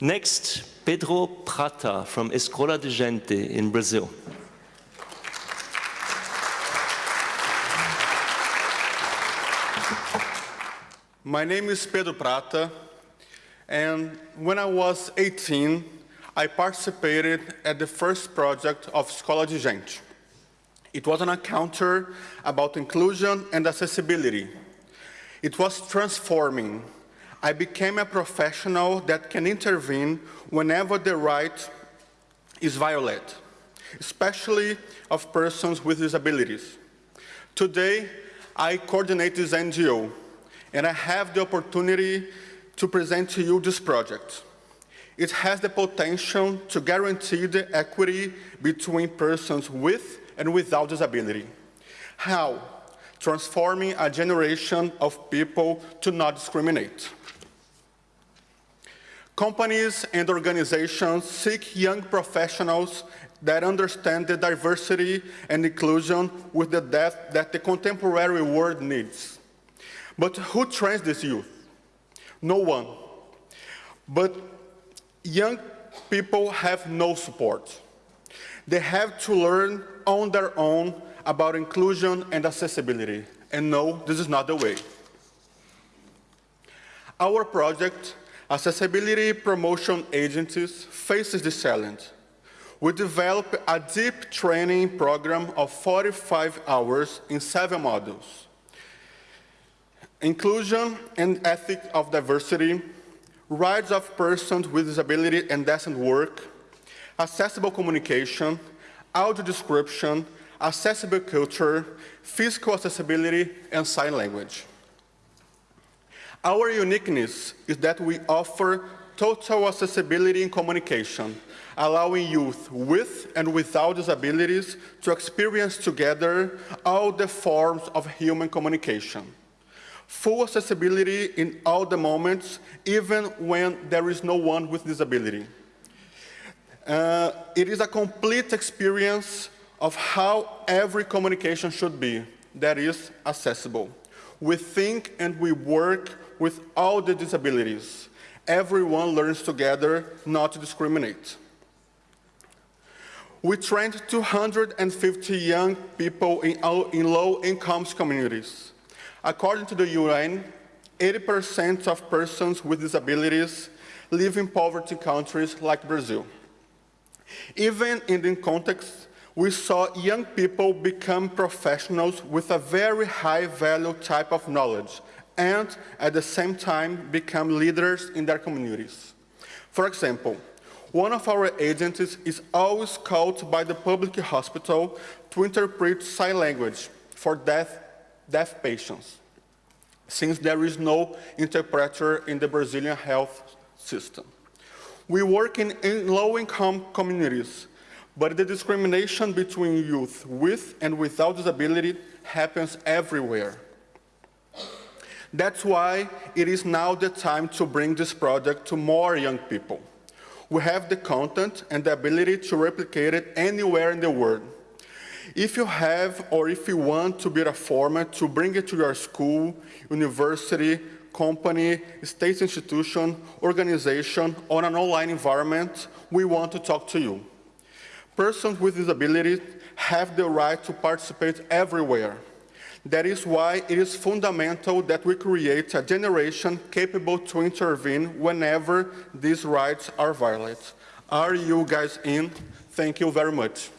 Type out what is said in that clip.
Next, Pedro Prata from Escola de Gente in Brazil. My name is Pedro Prata, and when I was 18, I participated at the first project of Escola de Gente. It was an encounter about inclusion and accessibility. It was transforming. I became a professional that can intervene whenever the right is violated, especially of persons with disabilities. Today, I coordinate this NGO, and I have the opportunity to present to you this project. It has the potential to guarantee the equity between persons with and without disability. How? Transforming a generation of people to not discriminate. Companies and organizations seek young professionals that understand the diversity and inclusion with the depth that the contemporary world needs. But who trains this youth? No one. But young people have no support. They have to learn on their own about inclusion and accessibility. And no, this is not the way. Our project, Accessibility Promotion Agencies, faces this challenge. We developed a deep training program of 45 hours in seven modules inclusion and ethics of diversity, rights of persons with disability and decent work, accessible communication, audio description, accessible culture, physical accessibility, and sign language. Our uniqueness is that we offer total accessibility in communication, allowing youth with and without disabilities to experience together all the forms of human communication full accessibility in all the moments, even when there is no one with disability. Uh, it is a complete experience of how every communication should be, that is, accessible. We think and we work with all the disabilities. Everyone learns together not to discriminate. We trained 250 young people in, in low-income communities. According to the UN, 80% of persons with disabilities live in poverty countries like Brazil. Even in the context, we saw young people become professionals with a very high value type of knowledge and at the same time become leaders in their communities. For example, one of our agents is always called by the public hospital to interpret sign language for deaf deaf patients, since there is no interpreter in the Brazilian health system. We work in, in low-income communities, but the discrimination between youth with and without disability happens everywhere. That's why it is now the time to bring this project to more young people. We have the content and the ability to replicate it anywhere in the world. If you have or if you want to build a format to bring it to your school, university, company, state institution, organization, or an online environment, we want to talk to you. Persons with disabilities have the right to participate everywhere. That is why it is fundamental that we create a generation capable to intervene whenever these rights are violated. Are you guys in? Thank you very much.